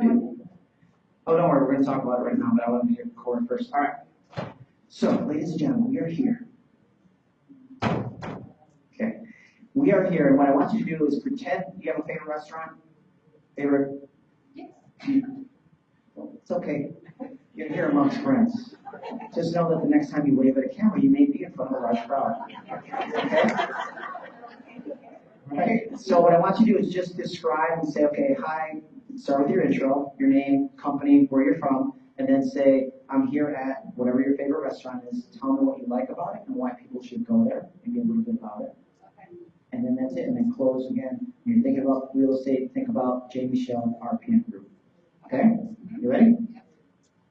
Oh, don't worry, we're gonna talk about it right now, but I want to hear Corey first. All right. So, ladies and gentlemen, we are here. Okay. We are here, and what I want you to do is pretend you have a favorite restaurant. Favorite? Yes. It's okay. You're here amongst friends. Just know that the next time you wave at a camera, you may be in front of a large crowd. Okay? Right? So what I want you to do is just describe and say, okay, hi, start with your intro, your name, company, where you're from, and then say, I'm here at whatever your favorite restaurant is. Tell me what you like about it and why people should go there, maybe a little bit about it. And then that's it. And then close again. When you're thinking about real estate, think about J. Michelle and RPM Group. Okay? Mm-hmm. You ready?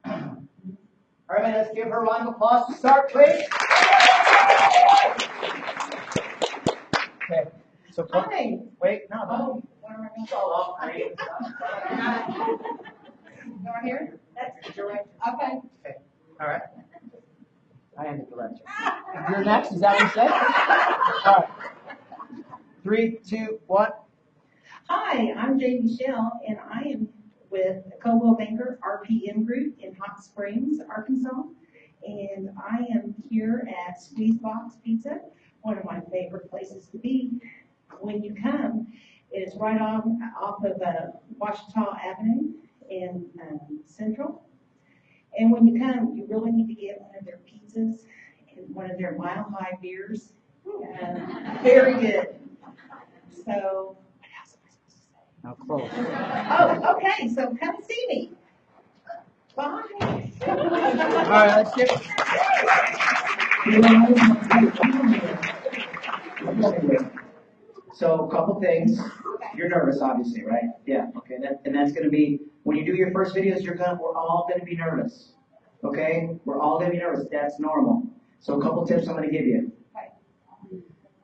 All right, let's give her a round of applause to start, please. Okay. So, Hi. wait, no, no. Oh, what am I gonna call? Oh, I mean, You are here? That's your right. Okay. All right. I am the director. You're next, is that what you said? All right. Three, two, one. Hi, I'm Jay Michelle, and I am with Coldwell Banker RPM Group in Hot Springs, Arkansas. And I am here at Squeeze Box Pizza, one of my favorite places to be. When you come, it is right off, off of uh, Ouachita Avenue in um, Central. And when you come, you really need to get one of their pizzas and one of their Mile High beers. Um, Very good. So, what else am I supposed to say? Now close. Oh, okay, so come see me. Bye. All right, let's give. So, a couple things. You're nervous, obviously, right? Yeah. Okay. That, and that's going to be when you do your first videos. You're gonna. We're all going to be nervous. Okay. We're all going to be nervous. That's normal. So, a couple tips I'm going to give you.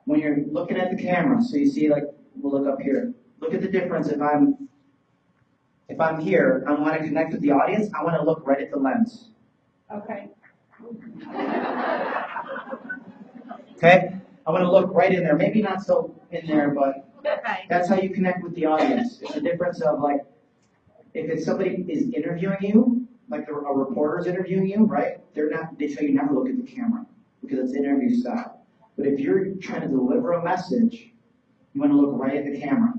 When you're looking at the camera, so you see, like, we'll look up here. Look at the difference if I'm. If I'm here, I want to connect with the audience. I want to look right at the lens. Okay. Okay? I want to look right in there. Maybe not so in there, but that's how you connect with the audience. It's the difference of like, if it's somebody is interviewing you, like a a reporter's interviewing you, right? They're not, they tell you never look at the camera because it's interview style. But if you're trying to deliver a message, you want to look right at the camera.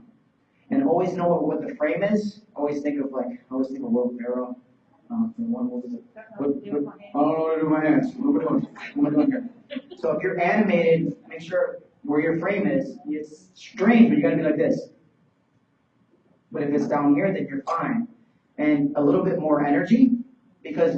And always know what, what the frame is. Always think of like, I always think of Will Ferrell. Um, one, what was it? What, what, I don't know what to do with my hands. What am I doing? What am I doing here? So if you're animated, make sure where your frame is, it's strange, but you gotta be like this. But if it's down here, then you're fine. And a little bit more energy, because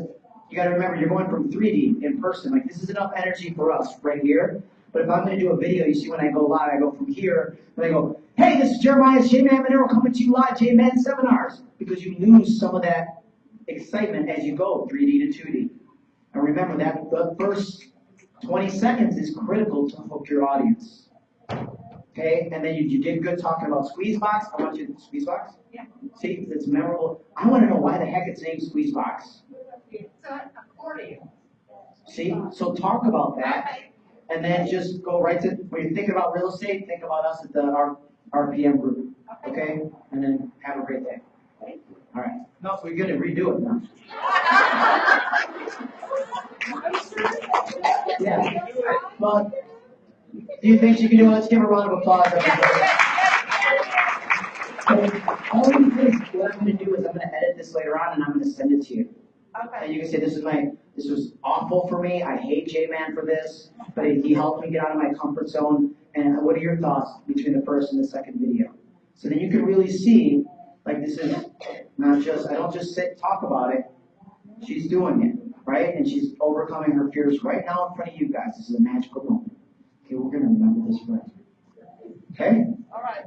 you gotta remember, you're going from 3D in person, like this is enough energy for us right here. But if I'm gonna do a video, you see when I go live, I go from here, and I go, hey, this is Jeremiah's J-Man Monero coming to you live, J-Man Seminars. Because you lose some of that excitement as you go 3D to 2D. And remember that the first 20 seconds is critical to hook your audience. Okay, and then you, you did good talking about squeeze box. I want you to squeeze box. Yeah. See, it's memorable. I want to know why the heck it's named squeeze box. It's an accordion. See, so talk about that, and then just go right to when you're thinking about real estate. Think about us at the R, RPM group. Okay, and then have a great day. All right. No, we're gonna redo it now. Yeah. Well, do you think she can do it? Let's give her a round of applause. everybody. So, all what I'm gonna do is I'm gonna edit this later on and I'm gonna send it to you. Okay. And you can say, this is my, this was awful for me, I hate J-Man for this, but he helped me get out of my comfort zone, and what are your thoughts between the first and the second video? So then you can really see, like, this is not just, I don't just sit, talk about it, she's doing it, right? And she's overcoming her fears right now in front of you guys, this is a magical moment. Okay, we're gonna remember this forever. Okay? All right.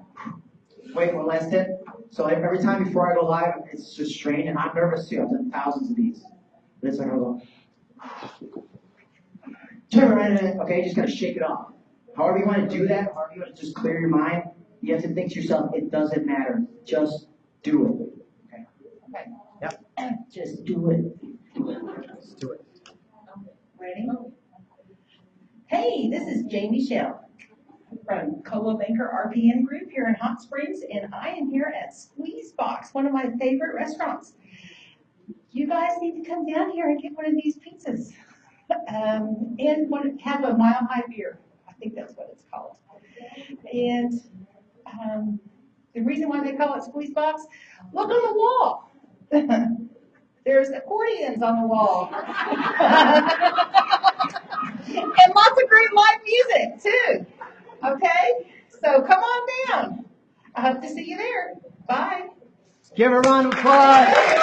Wait, one last tip. So every every time before I go live, it's just strange, and I'm nervous too. I've done thousands of these. But it's like I go, turn around, okay, just gotta shake it off. However you want to do that, however you want to just clear your mind, you have to think to yourself, it doesn't matter. Just do it. Okay. Okay. Yep. Just do it. It. Do it. Ready? Hey, this is Jay Michelle. from Coldwell Banker RPM Group here in Hot Springs, and I am here at Squeeze Box, one of my favorite restaurants. You guys need to come down here and get one of these pizzas. Um, and to have a mile high beer. I think that's what it's called. And, um, the reason why they call it Squeeze Box, look on the wall. There's accordions on the wall. and lots of great live music too. Okay? So come on down. I hope to see you there. Bye. Give a round of applause.